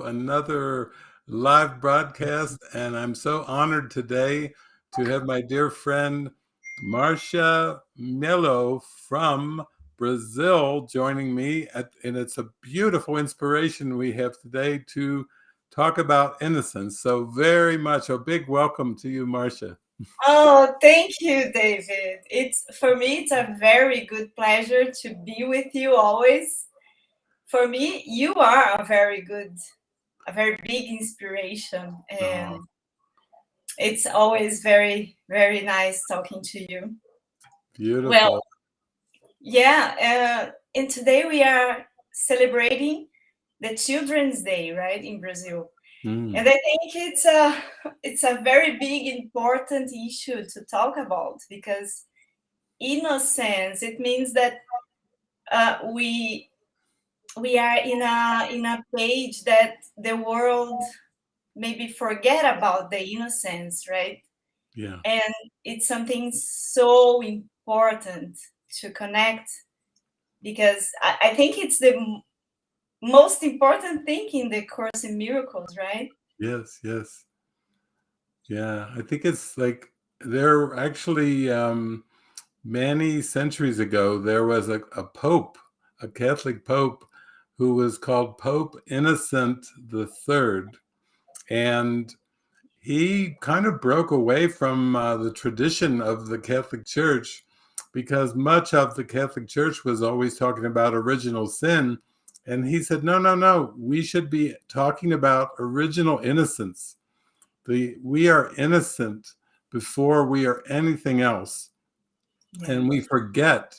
another live broadcast, and I'm so honored today to have my dear friend Marcia Melo from Brazil joining me. At, and it's a beautiful inspiration we have today to talk about innocence. So, very much a big welcome to you, Marcia. Oh, thank you, David. It's for me, it's a very good pleasure to be with you always. For me, you are a very good a very big inspiration and oh. it's always very very nice talking to you beautiful well yeah uh, and today we are celebrating the children's day right in brazil mm. and i think it's a it's a very big important issue to talk about because innocence it means that uh, we we are in a in a page that the world maybe forget about the innocence right? Yeah. And it's something so important to connect because i, I think it's the most important thing in the course in miracles right? Yes yes. Yeah i think it's like there actually um many centuries ago there was a, a pope a catholic pope who was called Pope Innocent the Third, and he kind of broke away from uh, the tradition of the Catholic Church because much of the Catholic Church was always talking about original sin. And he said, no, no, no, we should be talking about original innocence. The, we are innocent before we are anything else. And we forget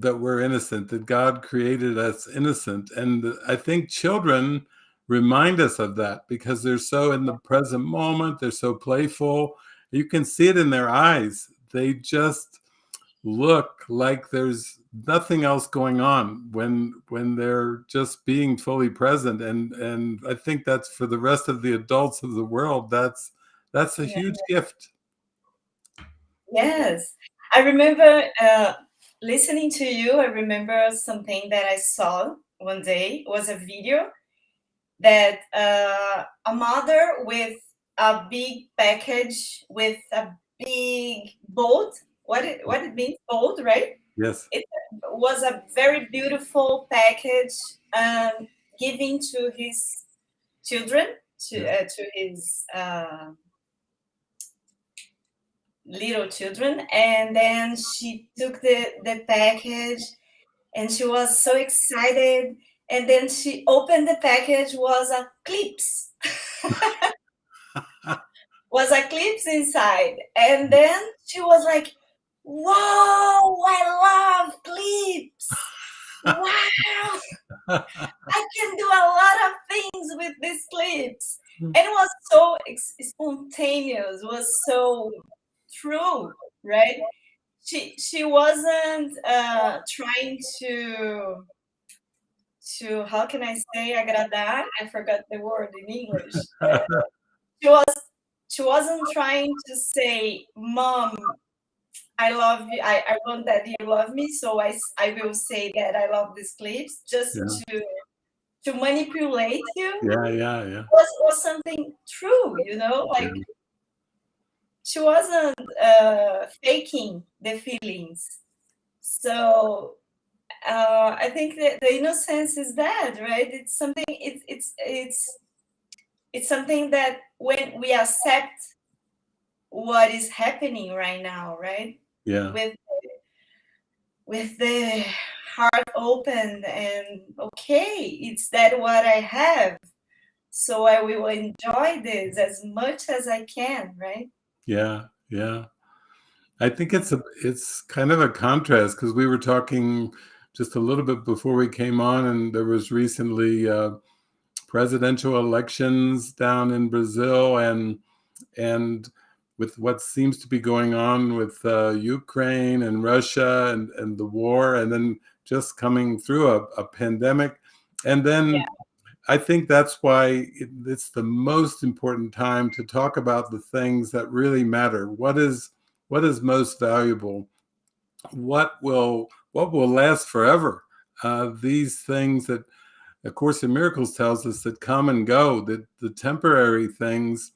that we're innocent, that God created us innocent. And I think children remind us of that because they're so in the present moment, they're so playful. You can see it in their eyes. They just look like there's nothing else going on when when they're just being fully present and and i think that's for the rest of the adults of the world that's that's a yeah. huge gift yes i remember uh, listening to you, I remember something that I saw one day was a video that uh, a mother with a big package with a big boat. What it what it means boat, right? Yes. It was a very beautiful package um, giving to his children to uh, to his uh, little children and then she took the the package and she was so excited and then she opened the package was a clips. Was a clips inside and then she was like whoa i love clips. Wow. I can do a lot of things with these clips. And it was so spontaneous was so true, right? She she wasn't uh, trying to to how can I say agradar? I forgot the word in English. she was she wasn't trying to say, "Mom, I love you. I, I want that you love me, so I I will say that I love these clips just yeah. to to manipulate you." Yeah, yeah, yeah. Was was something true, you know, like. Yeah she wasn't uh, faking the feelings. So uh, I think that the innocence is that, right? It's something. It's it's it's it's something that when we accept what is happening right now, right? Yeah. With with the heart open and okay, it's that what I have. So I will enjoy this as much as I can, right? Yeah, yeah. I think it's a it's kind of a contrast because we were talking just a little bit before we came on, and there was recently uh, presidential elections down in Brazil, and and with what seems to be going on with uh, Ukraine and Russia and, and the war, and then just coming through a, a pandemic, and then yeah. I think that's why it's the most important time to talk about the things that really matter. What is what is most valuable? What will what will last forever? Uh, these things that A Course in Miracles tells us that come and go, that the temporary things,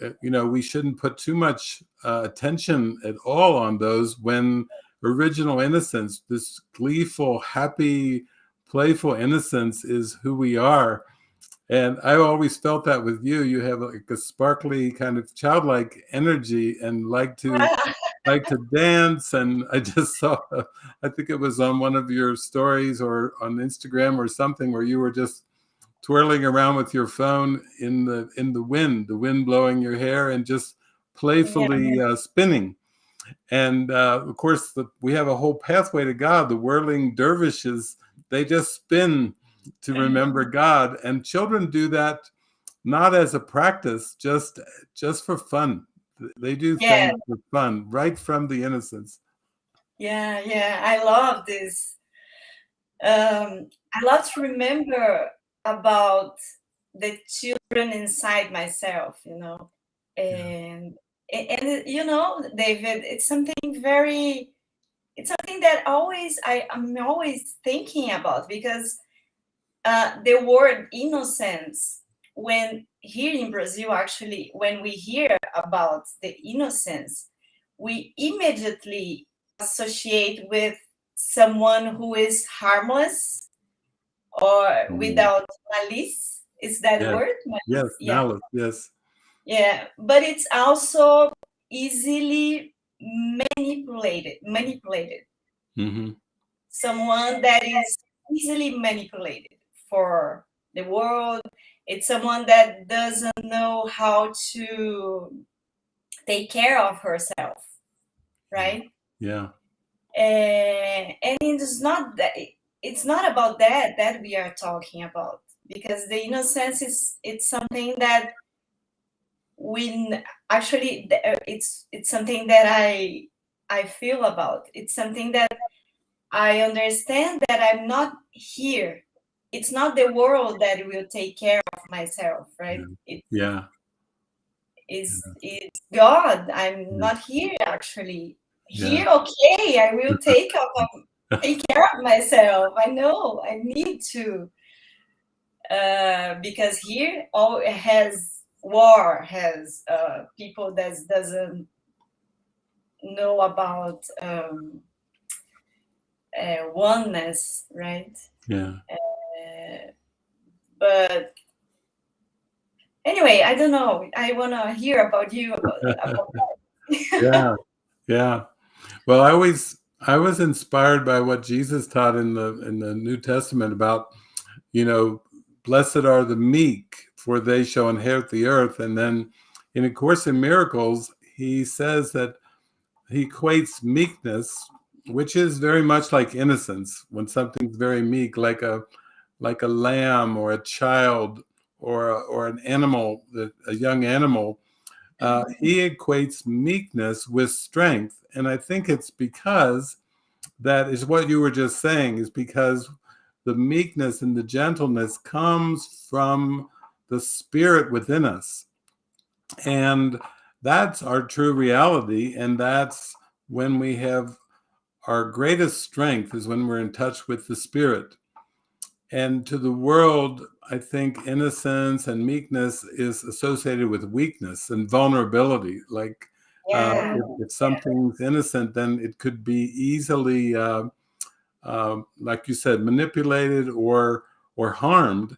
uh, you know, we shouldn't put too much uh, attention at all on those when original innocence, this gleeful, happy, playful innocence is who we are. And I always felt that with you. You have like a sparkly kind of childlike energy and like to like to dance. And I just saw, I think it was on one of your stories or on Instagram or something where you were just twirling around with your phone in the in the wind, the wind blowing your hair and just playfully yeah. uh, spinning. And uh, of course, the, we have a whole pathway to God. The whirling dervishes, they just spin to remember God. And children do that not as a practice, just just for fun. They do yeah. things for fun, right from the innocence. Yeah, yeah, I love this. Um, I love to remember about the children inside myself, you know, and yeah. and, and you know, David, it's something very, it's something that always I am always thinking about because uh, the word innocence when here in Brazil, actually, when we hear about the innocence, we immediately associate with someone who is harmless or mm. without malice. Is that yeah. word? Malice? Yes, yeah. malice, yes. Yeah, but it's also easily manipulated, manipulated. Mm -hmm. Someone that is easily manipulated for the world, it's someone that doesn't know how to take care of herself, right? Yeah. And, and it's not that it's not about that that we are talking about because the innocence is it's something that we actually it's it's something that I I feel about. It's something that I understand that I'm not here it's not the world that will take care of myself, right? Yeah. It's, yeah. It's, it's God. I'm yeah. not here actually. Here, yeah. okay, I will take of, take care of myself. I know I need to. Uh, because here all has war has uh, people that doesn't know about um, uh, oneness, right? Yeah. Uh, but anyway, I don't know. I want to hear about you about, about yeah, yeah. Well, I always I was inspired by what Jesus taught in the in the New Testament about, you know, blessed are the meek, for they shall inherit the earth. And then in A Course in Miracles, he says that he equates meekness, which is very much like innocence, when something's very meek, like a like a lamb or a child or a, or an animal, a young animal, uh, he equates meekness with strength. And I think it's because that is what you were just saying, is because the meekness and the gentleness comes from the spirit within us. And that's our true reality. And that's when we have our greatest strength is when we're in touch with the spirit. And to the world, I think innocence and meekness is associated with weakness and vulnerability. Like yeah. uh, if, if, something's innocent, then it could be easily, uh, uh, like you said, manipulated or or harmed.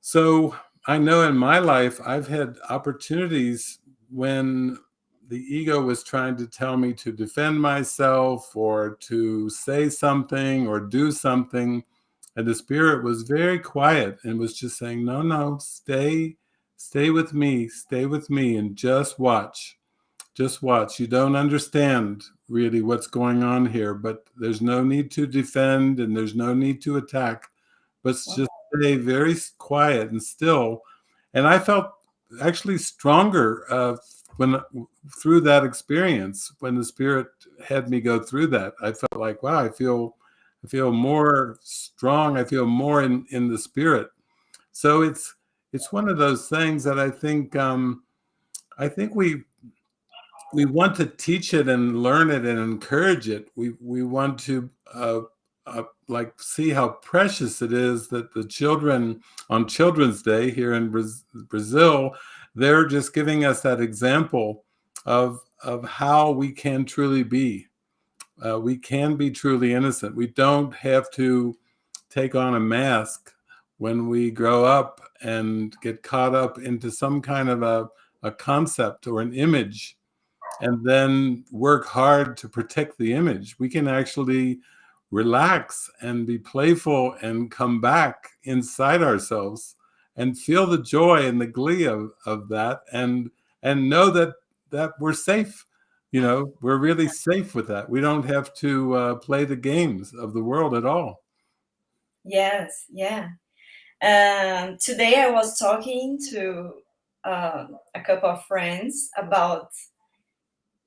So I know in my life, I've had opportunities when the ego was trying to tell me to defend myself or to say something or do something and the spirit was very quiet and was just saying, no, no, stay, stay with me, stay with me and just watch. Just watch. You don't understand really what's going on here, but there's no need to defend and there's no need to attack, but just stay very quiet and still. And I felt actually stronger uh, when through that experience, when the spirit had me go through that, I felt like, wow, I feel I feel more strong. I feel more in, in the spirit. So it's it's one of those things that I think um, I think we we want to teach it and learn it and encourage it. We we want to uh, uh, like see how precious it is that the children on Children's Day here in Brazil, they're just giving us that example of of how we can truly be. Uh, we can be truly innocent. We don't have to take on a mask when we grow up and get caught up into some kind of a, a concept or an image and then work hard to protect the image. We can actually relax and be playful and come back inside ourselves and feel the joy and the glee of, of that and and know that that we're safe. You know we're really safe with that. We don't have to uh, play the games of the world at all. Yes yeah. Um, today i was talking to uh, a couple of friends about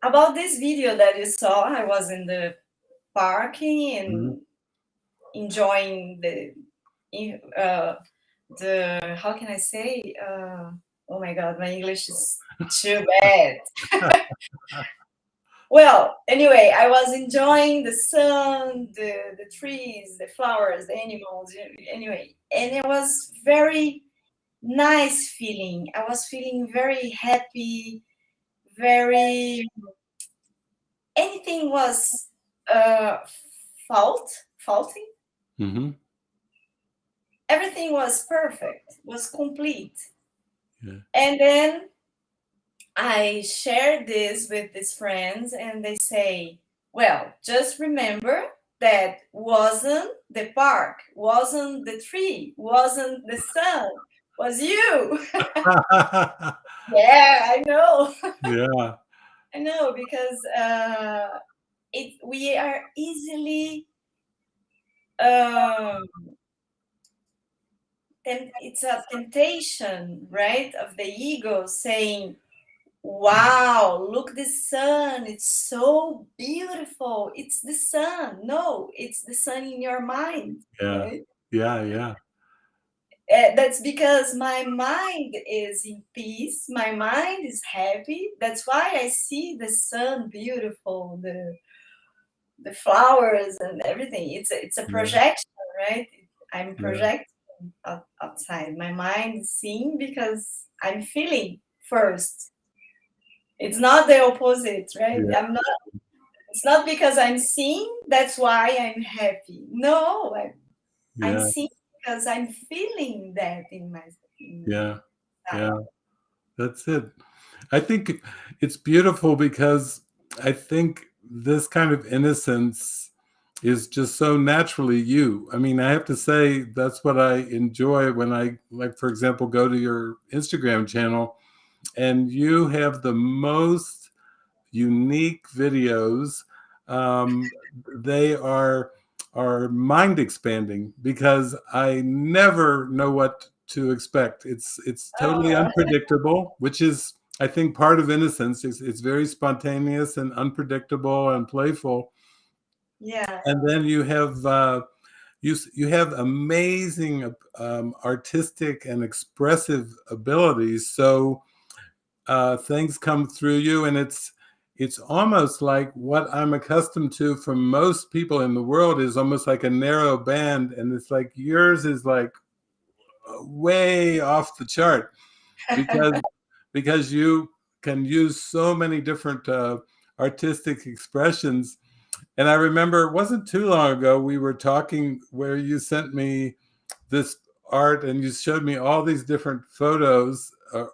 about this video that you saw. I was in the parking and mm -hmm. enjoying the uh, the how can I say? Uh, oh my God, my English is too bad. well, anyway, I was enjoying the sun, the the trees, the flowers, the animals. Anyway, and it was very nice feeling. I was feeling very happy, very anything was uh, fault, faulty. Mm -hmm. Everything was perfect, was complete. Yeah. And then I shared this with these friends, and they say, "Well, just remember that wasn't the park, wasn't the tree, wasn't the sun, was you." yeah, I know. yeah. I know because uh, it we are easily um, it's a temptation right of the ego saying wow look the sun it's so beautiful it's the sun. No it's the sun in your mind yeah. right? yeah yeah. Uh, that's because my mind is in peace my mind is happy that's why i see the sun beautiful the the flowers and everything. It's a, it's a projection, right? I'm projecting yeah. outside. My mind is seeing because I'm feeling first. It's not the opposite, right? Yeah. I'm not. It's not because I'm seeing. That's why I'm happy. No, I'm, yeah. I'm seeing because I'm feeling that in my. In yeah, yeah, that's it. I think it's beautiful because I think this kind of innocence is just so naturally you. I mean, I have to say that's what I enjoy when I, like, for example, go to your Instagram channel and you have the most unique videos. Um, they are are mind expanding because I never know what to expect. It's it's totally oh. unpredictable, which is I think part of innocence is it's very spontaneous and unpredictable and playful. Yeah. And then you have uh, you you have amazing um, artistic and expressive abilities. So uh, things come through you, and it's it's almost like what I'm accustomed to from most people in the world is almost like a narrow band, and it's like yours is like way off the chart because because you can use so many different uh, artistic expressions. And I remember it wasn't too long ago, we were talking where you sent me this art and you showed me all these different photos, uh,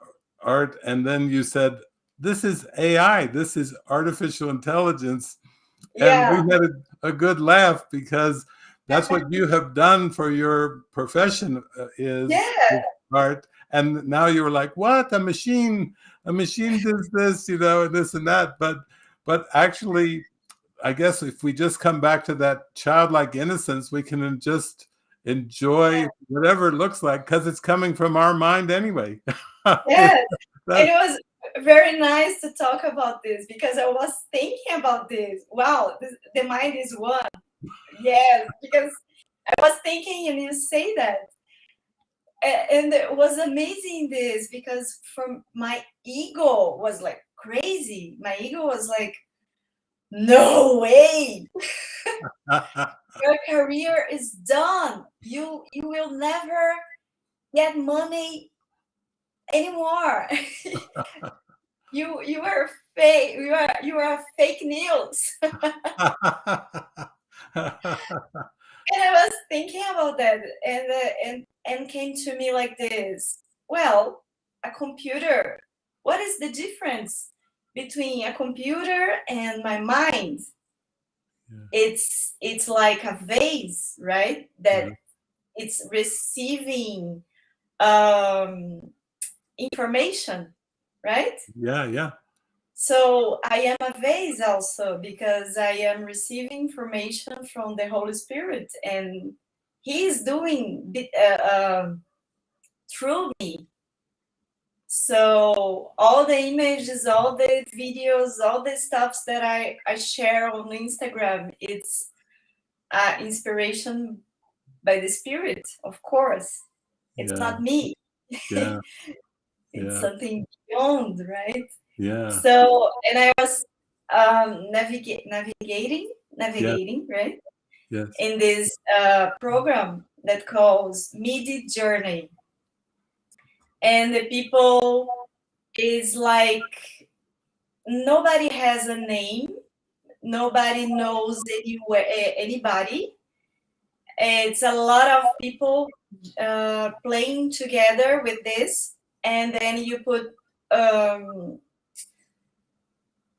art, and then you said, this is AI, this is artificial intelligence. Yeah. And we had a, a good laugh because that's what you have done for your profession uh, is yeah. art and now you were like what? A machine a machine does this you know and this and that. But but actually i guess if we just come back to that childlike innocence we can just enjoy yeah. whatever it looks like because it's coming from our mind anyway. Yes. It was very nice to talk about this because i was thinking about this. Wow this, the mind is one. Yes because i was thinking and you say that and it was amazing this because from my ego was like crazy my ego was like no way your career is done. You you will never get money anymore. you you are fake. You are you are fake news. and I was thinking about that, and uh, and and came to me like this. Well, a computer. What is the difference between a computer and my mind? Yeah. It's it's like a vase, right? That yeah. it's receiving um, information, right? Yeah, yeah. So I am a vase also because I am receiving information from the Holy Spirit, and He is doing uh, uh, through me. So all the images, all the videos, all the stuffs that I, I share on Instagram, it's uh, inspiration by the Spirit, of course. It's yeah. not me. Yeah. it's yeah. something beyond, right? Yeah. So, and I was um, navigate, navigating, navigating, yeah. right? Yes. In this uh, program that calls Midjourney. And the people is like, nobody has a name. Nobody knows anywhere, anybody. It's a lot of people uh, playing together with this, and then you put um,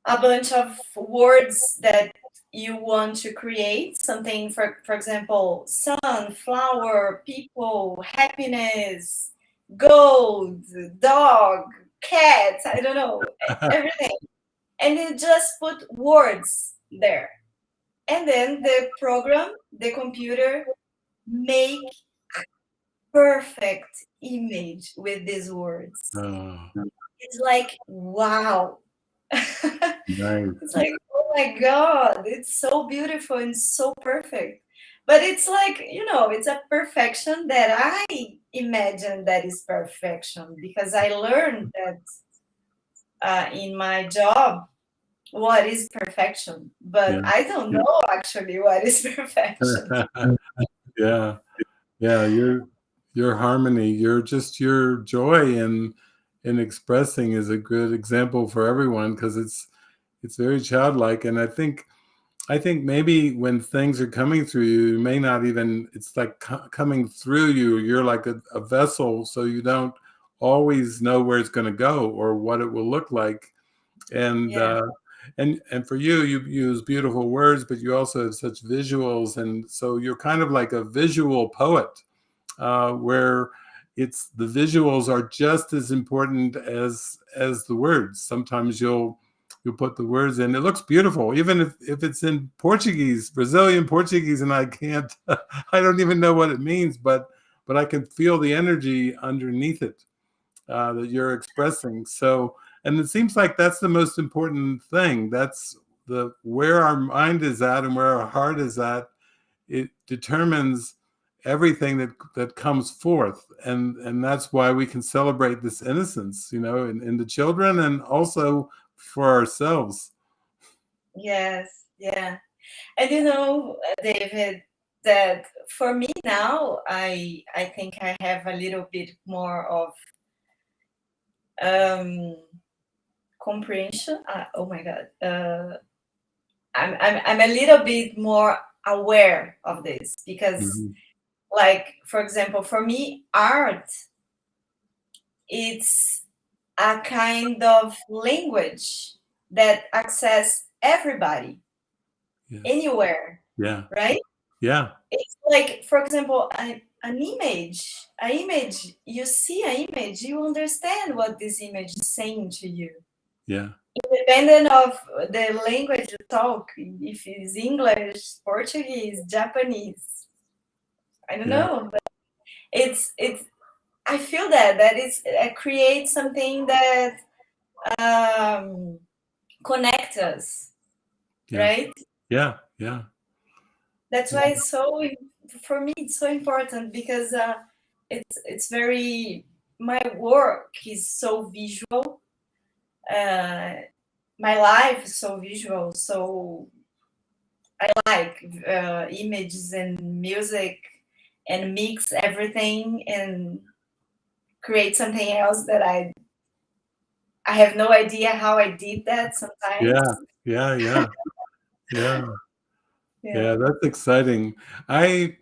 a bunch of words that you want to create something for for example sun flower people happiness gold dog cat i don't know everything and you just put words there and then the program the computer make perfect image with these words. Oh. It's like, wow. Nice. It's like, oh my God, it's so beautiful and so perfect. But it's like, you know, it's a perfection that I imagine that is perfection because I learned that uh, in my job what is perfection, but yeah. I don't know actually what is perfection. yeah, yeah, you're your harmony, your just your joy in in expressing is a good example for everyone because it's it's very childlike. And I think I think maybe when things are coming through you, you may not even it's like coming through you. You're like a, a vessel, so you don't always know where it's going to go or what it will look like. And yeah. uh, and and for you you use beautiful words but you also have such visuals and so you're kind of like a visual poet uh, where it's the visuals are just as important as as the words. Sometimes you'll you'll put the words in. It looks beautiful, even if, if it's in Portuguese, Brazilian Portuguese, and I can't, I don't even know what it means, but but I can feel the energy underneath it uh, that you're expressing. So, and it seems like that's the most important thing. That's the where our mind is at and where our heart is at. It determines everything that that comes forth. And and that's why we can celebrate this innocence you know in, in the children and also for ourselves. Yes yeah. And you know david that for me now i i think i have a little bit more of um comprehension. Uh, oh my god uh I'm, I'm i'm a little bit more aware of this because mm -hmm like for example for me art it's a kind of language that access everybody yeah. anywhere yeah. right? Yeah. It's like for example an, an image an image you see an image you understand what this image is saying to you. Yeah. Independent of the language you talk if it's english portuguese japanese I don't yeah. know, but it's it's. I feel that that it's it creates something that um, connects us, yeah. right? Yeah, yeah. That's why it's so for me. It's so important because uh, it's it's very my work is so visual. Uh, my life is so visual, so I like uh, images and music and mix everything and create something else that I I have no idea how I did that sometimes. Yeah, yeah, yeah, yeah. Yeah. Yeah, that's exciting. I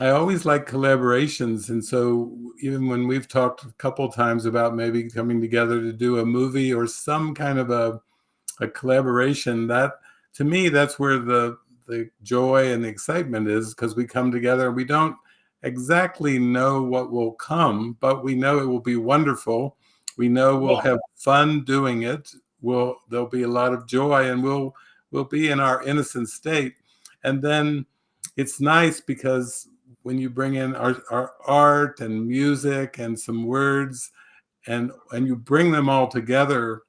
I always like collaborations, and so even when we've talked a couple times about maybe coming together to do a movie or some kind of a a collaboration, that to me that's where the the joy and the excitement is because we come together we don't exactly know what will come, but we know it will be wonderful. We know we'll Yeah. have fun doing it. We'll there'll be a lot of joy and we'll we'll be in our innocent state. And then it's nice because when you bring in our, our art and music and some words and and you bring them all together,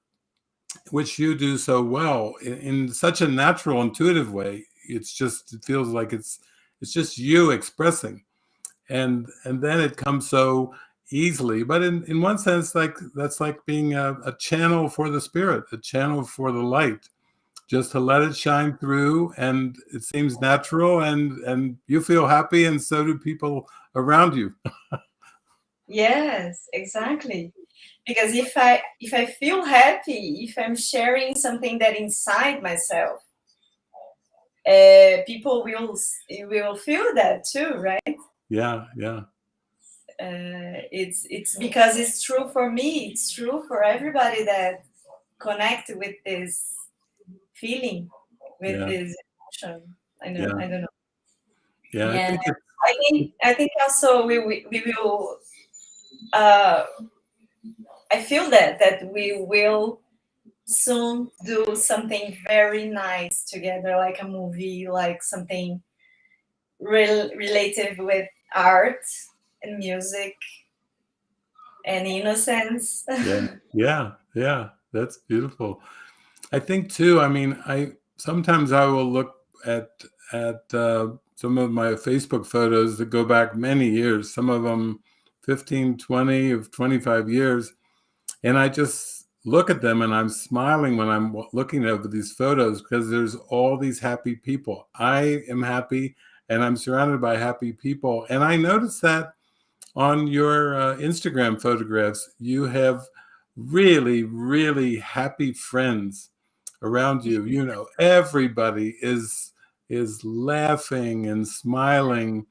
which you do so well in, in such a natural, intuitive way. It's just it feels like it's it's just you expressing and and then it comes so easily but in in one sense like that's like being a, a channel for the spirit a channel for the light just to let it shine through and it seems natural and and you feel happy and so do people around you Yes, exactly. Because if I if I feel happy, if I'm sharing something that inside myself, uh, people will will feel that too, right? Yeah yeah Uh, it's it's because it's true for me. It's true for everybody that connect with this feeling, with yeah this emotion. I know. yeah I don't know. yeah i think I think I think also we we, we will. Uh, I feel that that we will soon do something very nice together, like a movie, like something rel- related with art and music and innocence. yeah yeah yeah that's beautiful I think too, I mean, I sometimes I will look at at uh, some of my Facebook photos that go back many years, some of them 15, 20 of 25 years, and I just look at them and I'm smiling when I'm looking over these photos because there's all these happy people. I am happy and I'm surrounded by happy people. And I noticed that on your uh, Instagram photographs, you have really, really happy friends around you. You know, everybody is is laughing and smiling,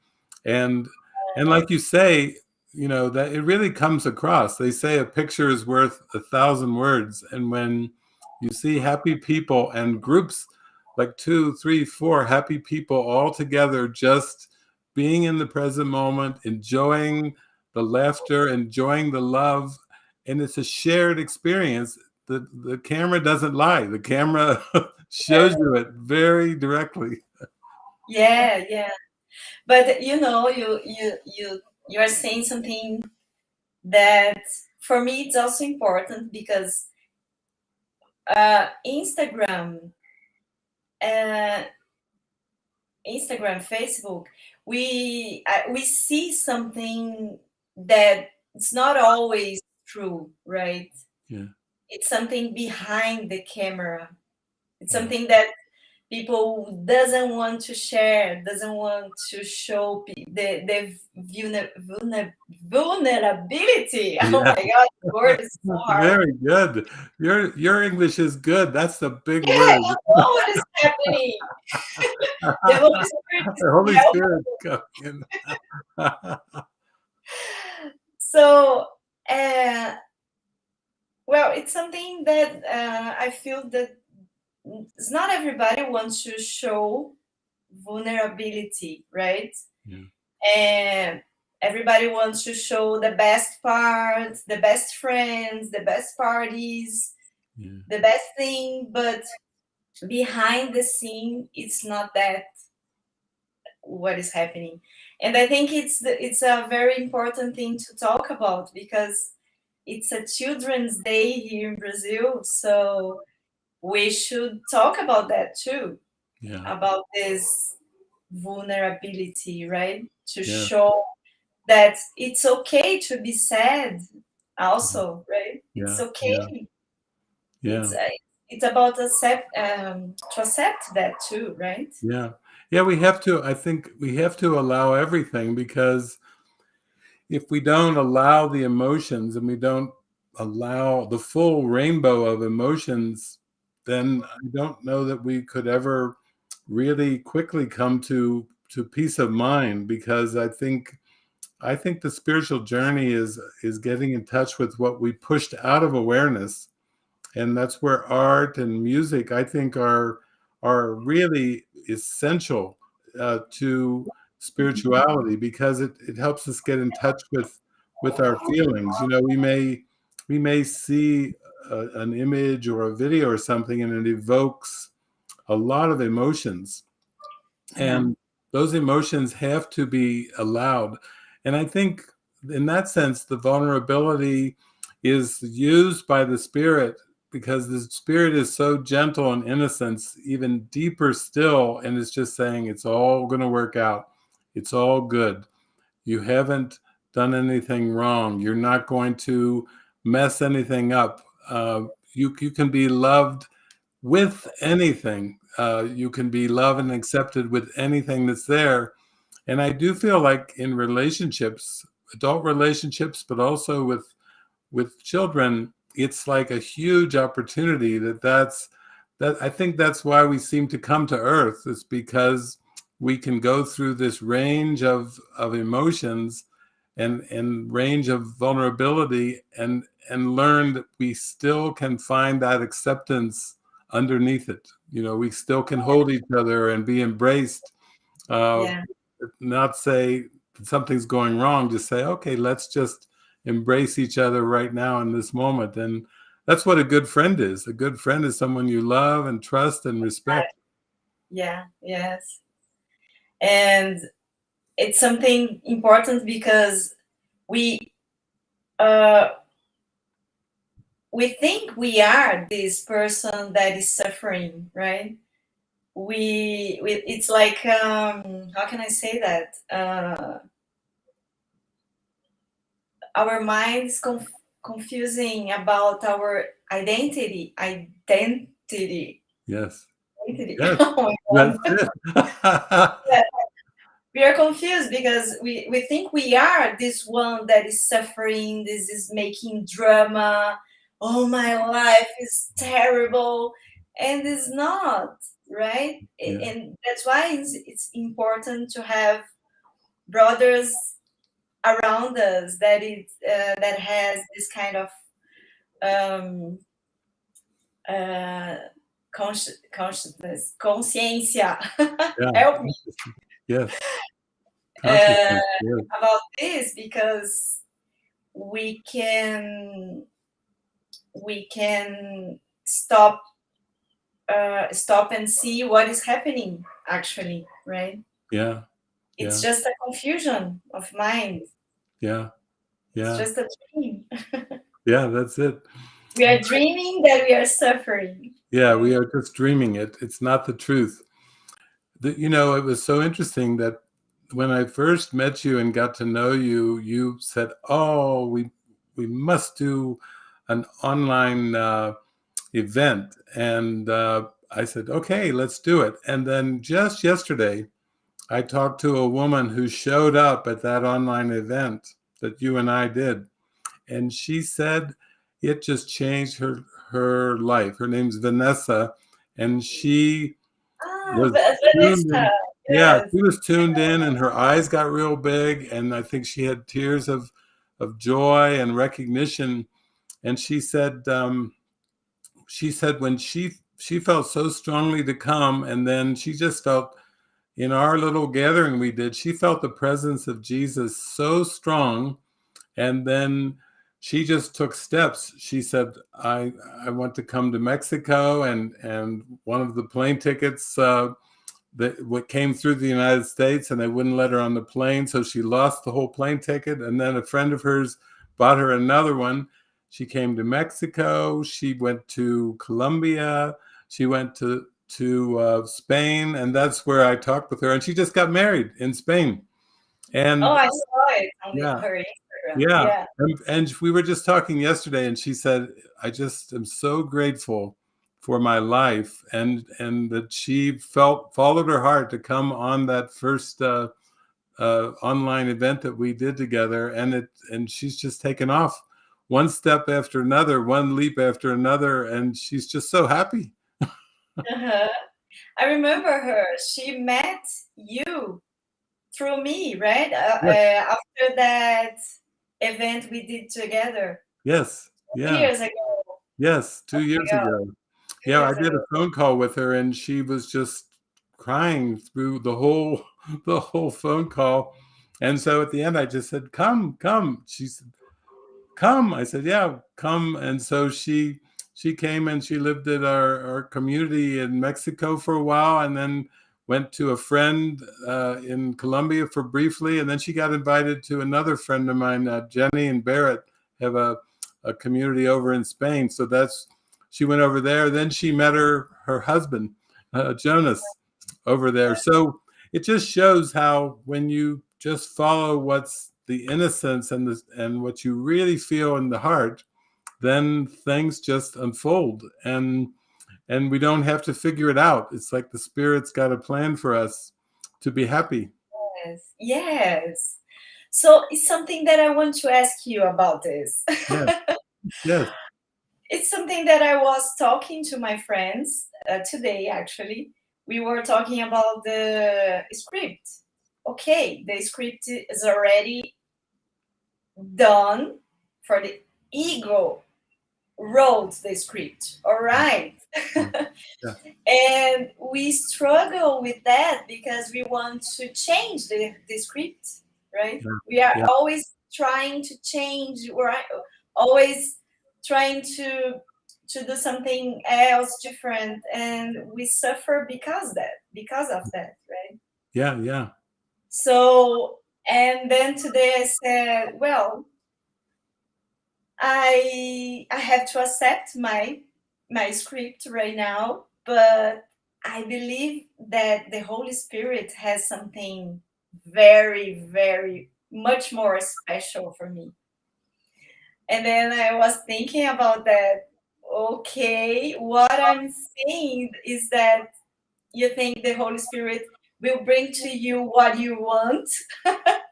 and and like you say, you know that it really comes across. They say a picture is worth a thousand words, and when you see happy people and groups like two, three, four happy people all together, just being in the present moment, enjoying the laughter, enjoying the love, and it's a shared experience. The the camera doesn't lie. The camera shows you it very directly. yeah, yeah. But you know, you you you you are saying something that for me it's also important because uh, Instagram, uh, Instagram, Facebook, we uh, we see something that it's not always true, right? Yeah, It's something behind the camera. It's yeah, something that people doesn't want to share, doesn't want to show the the vulner, vulner, vulnerability. Oh my God, the word is so hard. Very good. Your your English is good. That's the big Yeah, I word. don't know what is happening. The Holy Spirit the Holy. Spirit coming in. So, uh, well, it's something that uh, I feel that it's not everybody wants to show vulnerability, right? yeah, And everybody wants to show the best parts, the best friends, the best parties, yeah, the best thing, but behind the scene, it's not that what is happening. And I think it's the, it's a very important thing to talk about because it's a Children's Day here in Brazil, so we should talk about that too, yeah, about this vulnerability, right? To yeah, show that it's okay to be sad also, right? It's yeah, yeah, okay. yeah, It's uh, it's about accept um, to accept that too, right? Yeah. Yeah, we have to I think we have to allow everything because if we don't allow the emotions and we don't allow the full rainbow of emotions, then I don't know that we could ever really quickly come to to peace of mind because I think I think the spiritual journey is is getting in touch with what we pushed out of awareness. And that's where art and music I think are are really essential uh, to spirituality because it, it helps us get in touch with with our feelings. You know we may we may see a, an image or a video or something and it evokes a lot of emotions. And those emotions have to be allowed. And i think in that sense the vulnerability is used by the spirit because the spirit is so gentle and innocent even deeper still and it's just saying it's all going to work out. It's all good. You haven't done anything wrong. You're not going to mess anything up uh, you, you can be loved with anything. Uh, you can be loved and accepted with anything that's there. And i do feel like in relationships adult relationships but also with with children it's like a huge opportunity that that's that I think that's why we seem to come to earth is because we can go through this range of of emotions and and range of vulnerability and and learn that we still can find that acceptance underneath it you know we still can hold each other and be embraced uh Yeah. not say something's going wrong just say okay let's just embrace each other right now in this moment. And that's what a good friend is. A good friend is someone you love and trust and respect. Yeah, yes. And it's something important because we uh we think we are this person that is suffering, right? We, we it's like um how can I say that? Uh our minds conf confusing about our identity identity yes identity. yes oh it yeah. We are confused because we we think we are this one that is suffering this is making drama. Oh my life is terrible. And it's not right? Yeah. and that's why it's, it's important to have brothers around us that it uh, that has this kind of um, uh, consci- consciousness, consciência. yeah. Help me yes uh, yes. about this because we can we can stop uh, stop and see what is happening actually, right? yeah It's Yeah. just a confusion of mind. yeah It's yeah just a dream. yeah that's it We are dreaming that we are suffering. yeah we are just dreaming it it's not the truth the, you know it was so interesting that when i first met you and got to know you you said oh we we must do an online uh, event. And uh, i said okay let's do it. And then just yesterday i talked to a woman who showed up at that online event that you and i did. And she said it just changed her her life. Her name's vanessa. And she was tuned Vanessa. in. yeah she was tuned in and her eyes got real big and i think she had tears of of joy and recognition. And she said um she said when she she felt so strongly to come and then she just felt in our little gathering we did she felt the presence of jesus so strong. And then she just took steps. She said i i want to come to mexico and and one of the plane tickets uh that what came through the united states and they wouldn't let her on the plane so she lost the whole plane ticket and then a friend of hers bought her another one. She came to mexico. She went to colombia. She went to to uh, spain and that's where i talked with her and she just got married in spain. And Oh, I saw it. Yeah. Her Instagram. Yeah. Yeah. and, and we were just talking yesterday and she said i just am so grateful for my life and and that she felt followed her heart to come on that first uh, uh, online event that we did together and it and she's just taken off one step after another one leap after another and she's just so happy uh-huh. i remember her she met you through me right uh, yes. uh, after that event we did together yes yeah years ago yes two oh years ago yeah, I did a phone call with her and she was just crying through the whole the whole phone call. And so at the end I just said, "Come, come." She said, "Come." I said, "Yeah, come." And so she she came and she lived at our, our community in Mexico for a while and then went to a friend uh, in Colombia for briefly. And then she got invited to another friend of mine, uh, Jenny and Barrett, have a, a community over in Spain. So that's she went over there. Then she met her her husband, uh, Jonas, over there. So it just shows how when you just follow what's the innocence and the and what you really feel in the heart, then things just unfold and and we don't have to figure it out. It's like the spirit's got a plan for us to be happy. Yes. Yes. So it's something that I want to ask you about this. Yes. yes it's something that I was talking to my friends uh, today, actually. We were talking about the script. Okay, the script is already done for the ego wrote the script all right yeah. and we struggle with that because we want to change the, the script right yeah. we are yeah. always trying to change we're always trying to to do something else different and we suffer because that because of that right yeah yeah so and then today i said well i i have to accept my my script right now but i believe that the holy spirit has something very very much more special for me and then I was thinking about that. Okay, what I'm saying is that you think the Holy Spirit will bring to you what you want,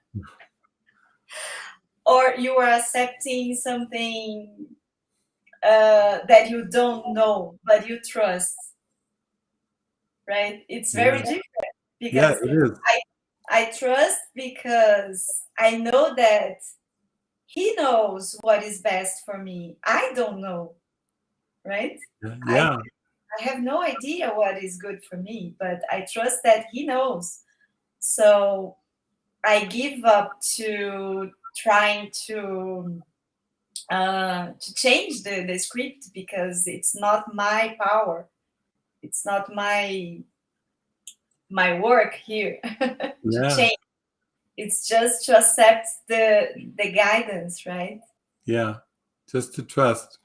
or you are accepting something uh, that you don't know but you trust. Right? It's very yeah. different because yeah, it is. I I trust because I know that he knows what is best for me. I don't know, right? Yeah. I, I have no idea what is good for me, but I trust that he knows. So I give up to trying to uh, to change the, the script because it's not my power. It's not my my work here yeah. to change it's just to accept the the guidance right yeah just to trust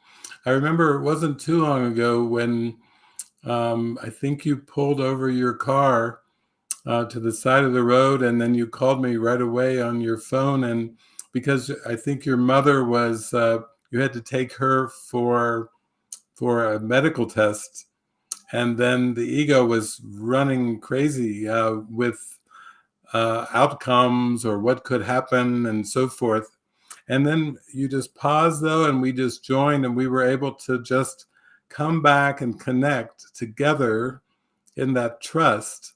i remember it wasn't too long ago when um, i think you pulled over your car uh, to the side of the road and then you called me right away on your phone and because i think your mother was uh, you had to take her for for a medical test and then the ego was running crazy uh, with uh, outcomes or what could happen and so forth. And then you just pause though, and we just joined, and we were able to just come back and connect together in that trust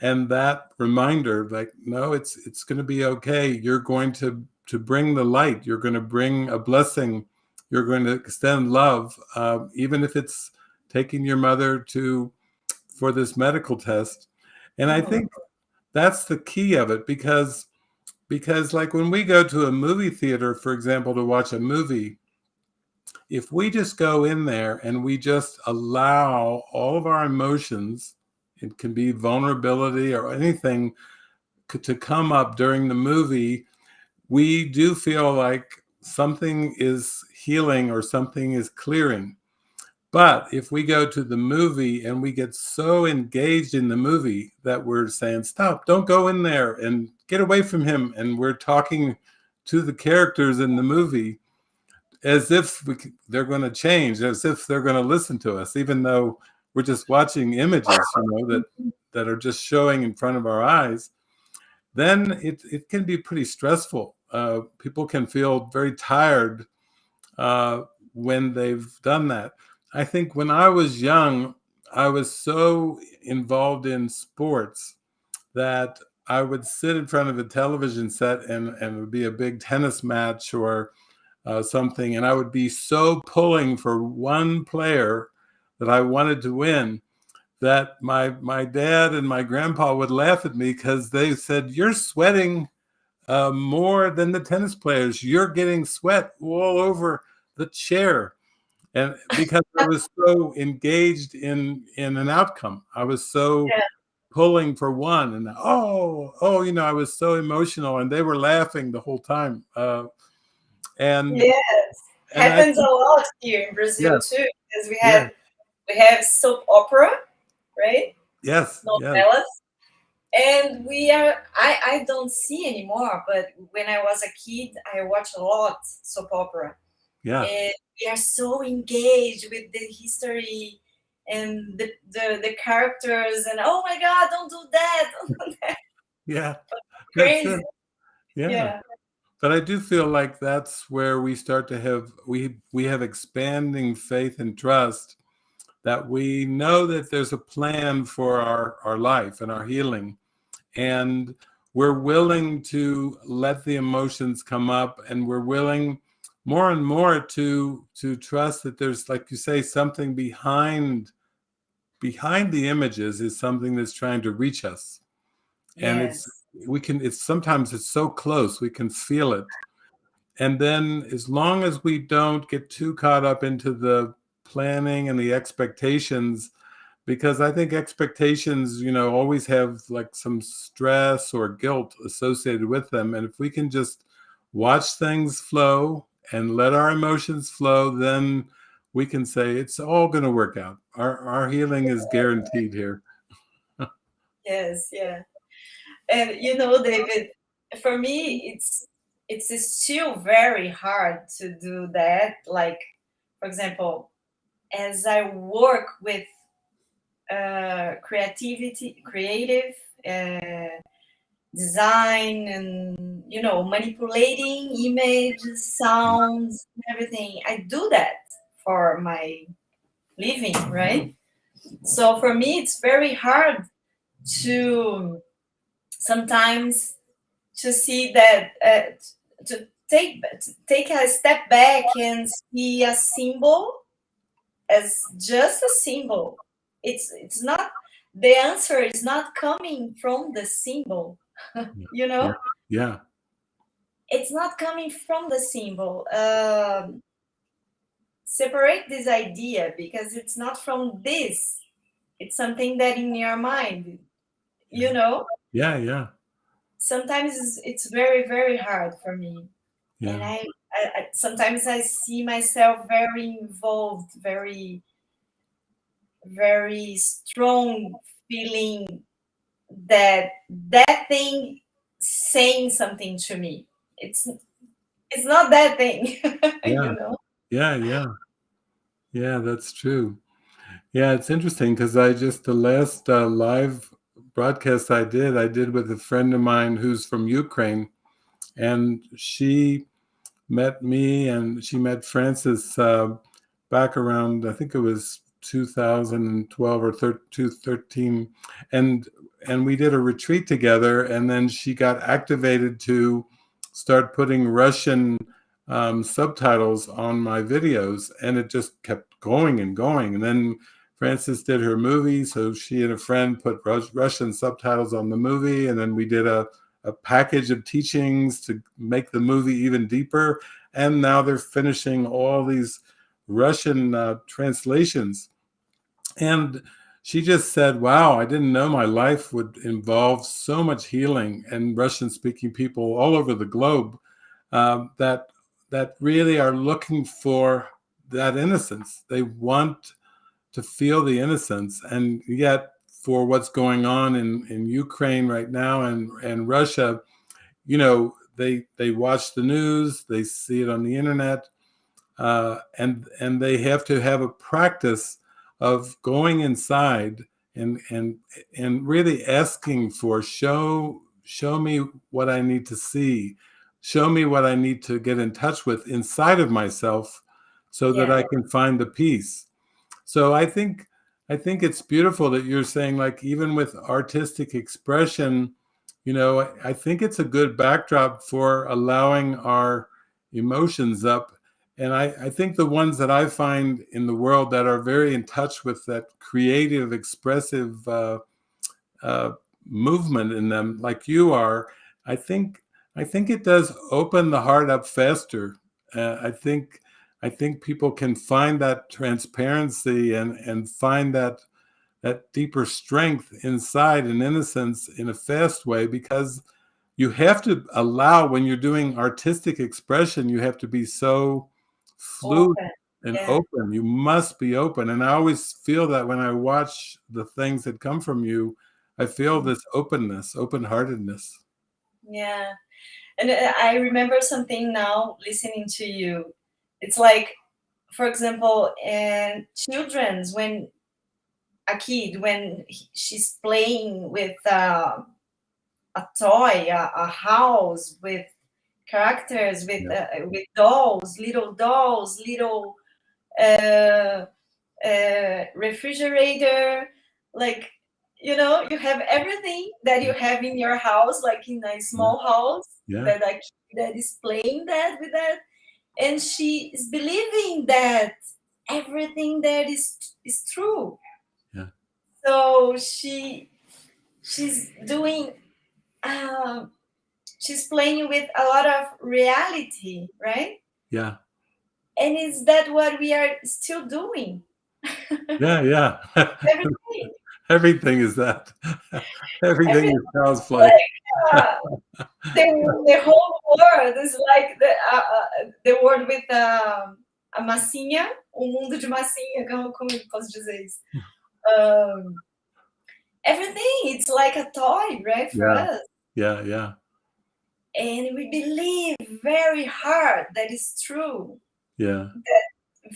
and that reminder like no it's it's going to be okay you're going to to bring the light. You're going to bring a blessing. You're going to extend love uh, even if it's taking your mother to for this medical test. And i think that's the key of it because because like when we go to a movie theater for example to watch a movie if we just go in there and we just allow all of our emotions it can be vulnerability or anything to come up during the movie we do feel like something is healing or something is clearing but if we go to the movie and we get so engaged in the movie that we're saying, stop, don't go in there and get away from him. And we're talking to the characters in the movie, as if we, they're going to change, as if they're going to listen to us, even though we're just watching images, you know, that that are just showing in front of our eyes. Then it it can be pretty stressful. Uh, people can feel very tired uh, when they've done that. I think when I was young, I was so involved in sports that I would sit in front of a television set and, and it would be a big tennis match or uh, something, and I would be so pulling for one player that I wanted to win that my my dad and my grandpa would laugh at me because they said, "You're sweating uh, more than the tennis players. You're getting sweat all over the chair." And because I was so engaged in in an outcome, I was so yeah. pulling for one, and oh, oh, you know, I was so emotional, and they were laughing the whole time. Uh, and yes, and happens a lot here in Brazil yes. too, because we have yeah. we have soap opera, right? Yes, yes. And we are. I I don't see anymore, but when I was a kid, I watched a lot soap opera. Yeah, and we are so engaged with the history and the, the the characters and oh my god don't do that, don't do that. yeah crazy yeah. yeah but I do feel like that's where we start to have we we have expanding faith and trust that we know that there's a plan for our our life and our healing and we're willing to let the emotions come up and we're willing more and more to to trust that there's like you say something behind behind the images is something that's trying to reach us and yes. it's we can it's sometimes it's so close we can feel it and then as long as we don't get too caught up into the planning and the expectations because i think expectations you know always have like some stress or guilt associated with them and if we can just watch things flow and let our emotions flow then we can say it's all going to work out. Our our healing is guaranteed here. Yes yeah. And you know david for me it's it's still very hard to do that like for example as i work with uh, creativity creative uh, design and you know manipulating images sounds everything. I do that for my living right? So for me it's very hard to sometimes to see that uh, to take take a step back and see a symbol as just a symbol it's it's not the answer is not coming from the symbol you know yeah. yeah. it's not coming from the symbol um, separate this idea because it's not from this it's something that in your mind you know yeah yeah sometimes it's, it's very very hard for me yeah. and I, I, I sometimes i see myself very involved very very strong feeling that that thing saying something to me. It's it's not that thing yeah. you know? yeah yeah. Yeah that's true. Yeah it's interesting because i just the last uh, live broadcast I did, I did with a friend of mine who's from Ukraine, and she met me and she met Frances uh, back around I think it was 2012 or 13, and and we did a retreat together, and then she got activated to start putting Russian um, subtitles on my videos, and it just kept going and going, and then Frances did her movie, so she and a friend put Russian subtitles on the movie, and then we did a, a package of teachings to make the movie even deeper. And now they're finishing all these Russian uh, translations. And she just said, Wow, I didn't know my life would involve so much healing and Russian speaking people all over the globe uh, that, that really are looking for that innocence. They want to feel the innocence and yet for what's going on in, in Ukraine right now and, and Russia, you know, they they watch the news, they see it on the internet. Uh, and and they have to have a practice of going inside and and and really asking for show show me what I need to see, show me what I need to get in touch with inside of myself, so that I can find the peace. So I think I think it's beautiful that you're saying like even with artistic expression, you know, I, I think it's a good backdrop for allowing our emotions up. And I, I think the ones that I find in the world that are very in touch with that creative, expressive uh, uh, movement in them, like you are, I think I think it does open the heart up faster. Uh, I think I think people can find that transparency and and find that that deeper strength inside and innocence in a fast way because you have to allow when you're doing artistic expression you have to be so fluid Open. and Yeah. open you must be open and i always feel that when i watch the things that come from you i feel this openness open-heartedness Yeah. And uh, I remember something now listening to you. It's like, for example, in children's, when a kid, when he- she's playing with uh, a toy, a, a house with characters, with Yeah. uh, with dolls, little dolls, little uh, uh, refrigerator, like you know, you have everything that you have in your house, like in a small house, yeah that kid that is playing that with that, and she is believing that everything that is is true. Yeah. So she she's doing um, she's playing with a lot of reality, right? yeah And is that what we are still doing? yeah yeah Everything. everything is that everything Everything is child's play uh, the, the whole world is like the, uh, uh, the world with um, a massinha, um mundo de massinha, como, como posso dizer isso? Um, everything, it's like a toy, right, for Yeah. us. yeah yeah And we believe very hard that is true, yeah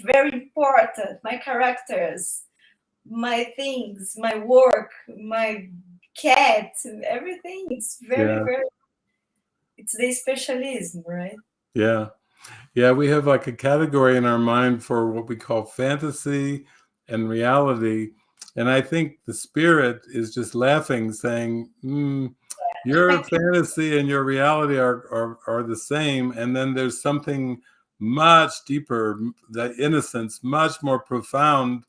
very important. My characters, my things, my work, my cat, everything. It's very, Yeah. very, it's the specialism, right? Yeah. Yeah, we have like a category in our mind for what we call fantasy and reality. And I think the spirit is just laughing, saying, mm, your fantasy and your reality are, are, are the same. And then there's something much deeper, that innocence, much more profound.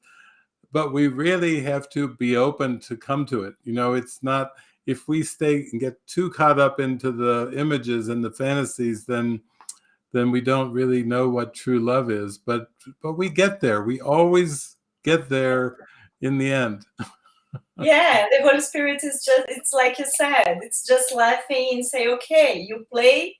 But we really have to be open to come to it. You know, it's not, if we stay and get too caught up into the images and the fantasies, then then we don't really know what true love is but but we get there we always get there in the end Yeah, the Holy Spirit is just, it's like you said, it's just laughing and say, okay, you play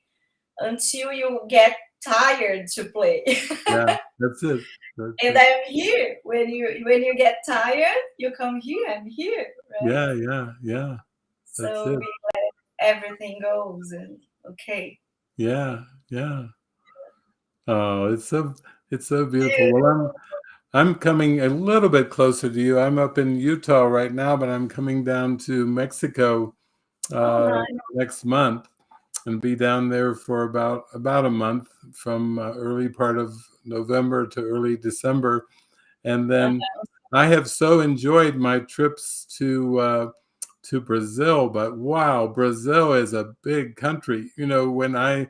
until you get tired to play. yeah that's it That's and it. I'm here. When you when you get tired, you come here, I'm here. Right? yeah yeah yeah that's so it. we let everything goes and okay. yeah yeah oh it's so it's so beautiful well i'm i'm coming a little bit closer to you. I'm up in utah right now but i'm coming down to mexico uh nice. next month and be down there for about about a month from uh, early part of november to early december. And then I have so enjoyed my trips to uh, to Brazil, but wow, Brazil is a big country. You know, when I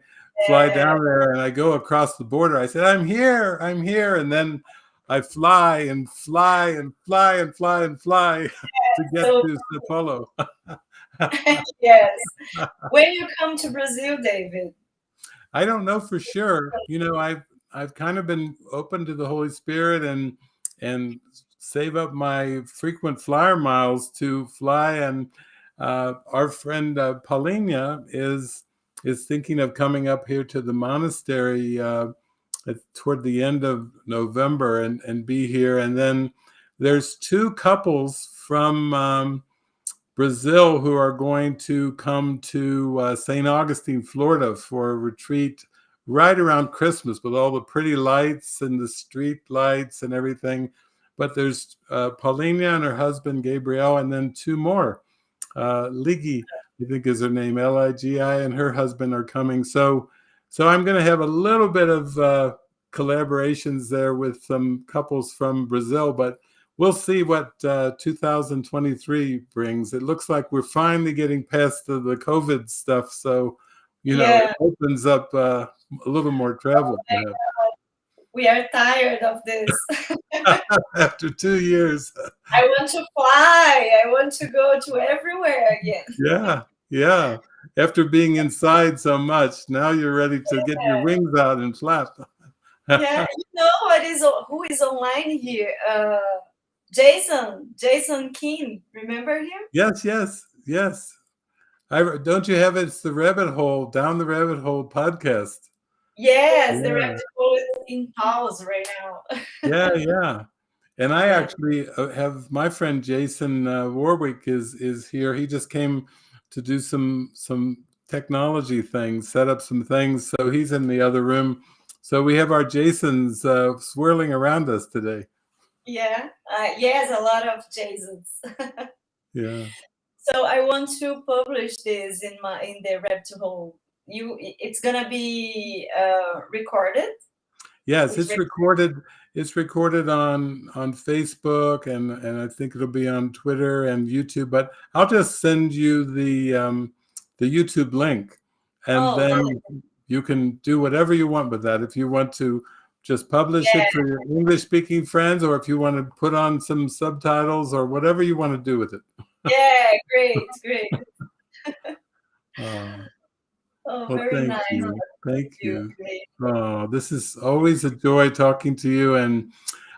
fly down there and I go across the border, I said, "I'm here, I'm here," and then I fly and fly and fly and fly and fly to get so- to Sao Paulo. yes. when you come to Brazil, David. I don't know for sure. You know, I've I've kind of been open to the Holy Spirit and and save up my frequent flyer miles to fly. And uh, our friend uh, Paulina is is thinking of coming up here to the monastery uh, toward the end of November and and be here. And then there's two couples from. Um, Brazil who are going to come to uh, St. Augustine, Florida for a retreat right around Christmas with all the pretty lights and the street lights and everything. But there's uh, Paulina and her husband Gabriel, and then two more. Uh, Ligi, I think is her name, L I G I, and her husband are coming. So, so I'm going to have a little bit of uh, collaborations there with some couples from Brazil, but we'll see what uh, 2023 brings. It looks like we're finally getting past the, the COVID stuff, so you know Yeah. it opens up uh, a little more travel perhaps. We are tired of this. after two years. I want to fly. I want to go to everywhere again. Yeah, yeah. After being inside so much, now you're ready to get your wings out and flap. Yeah, you know what is who is online here? Uh, Jason, Jason King. Remember him? Yes, yes, yes. I don't you have it's the rabbit hole down the rabbit hole podcast. Yes, the rabbit hole is in pause right now. Yeah, yeah. And I actually uh, have my friend Jason uh, Warwick is is here. He just came to do some some technology things, set up some things. So he's in the other room. So we have our Jasons uh, swirling around us today. Yeah, uh, yes, a lot of Jasons. Yeah. so I want to publish this in my in the rabbit hole. You, it's gonna be uh, recorded. Yes, It's it's rec- recorded. It's recorded on on Facebook and and I think it'll be on Twitter and YouTube. But I'll just send you the um, the YouTube link, and Oh, then you can do whatever you want with that. If you want to just publish Yeah. it for your English speaking friends, or if you want to put on some subtitles, or whatever you want to do with it. Yeah, great, great. Uh, Oh, well, very thank nice. you. Thank You. Oh, this is always a joy talking to you, and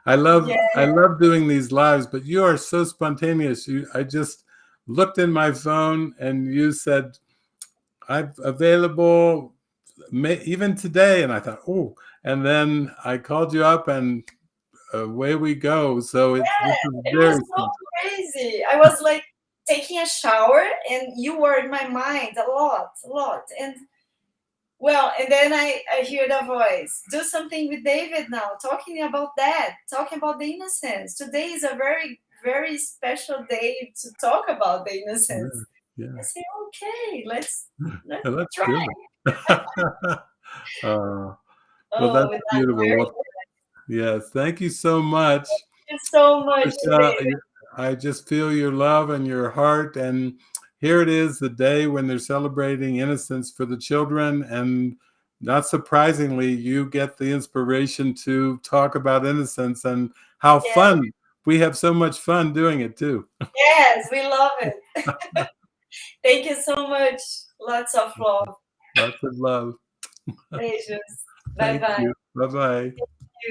I love I love doing these lives. But you are so spontaneous. You, I just looked in my phone, and you said, "I'm available, may, even today." And I thought, "Oh!" And then I called you up, and away we go. So it, is It very was so crazy. I was like taking a shower, and you were in my mind a lot, a lot. And well, and then I I hear the voice. Do something with David now. Talking about that. Talking about the innocence. Today is a very very special day to talk about the innocence. yeah. I say, okay, let's let's Yeah, that's try. good. uh, Oh, that's beautiful. Well, yes, thank you so much. Thank you so much, Michelle. I just feel your love and your heart. And here it is, the day when they're celebrating innocence for the children. And not surprisingly, you get the inspiration to talk about innocence and how Yeah. fun. We have so much fun doing it too. Yes, we love it. Thank you so much. Lots of love. Lots of love. Beijos. Bye bye. you. Bye bye.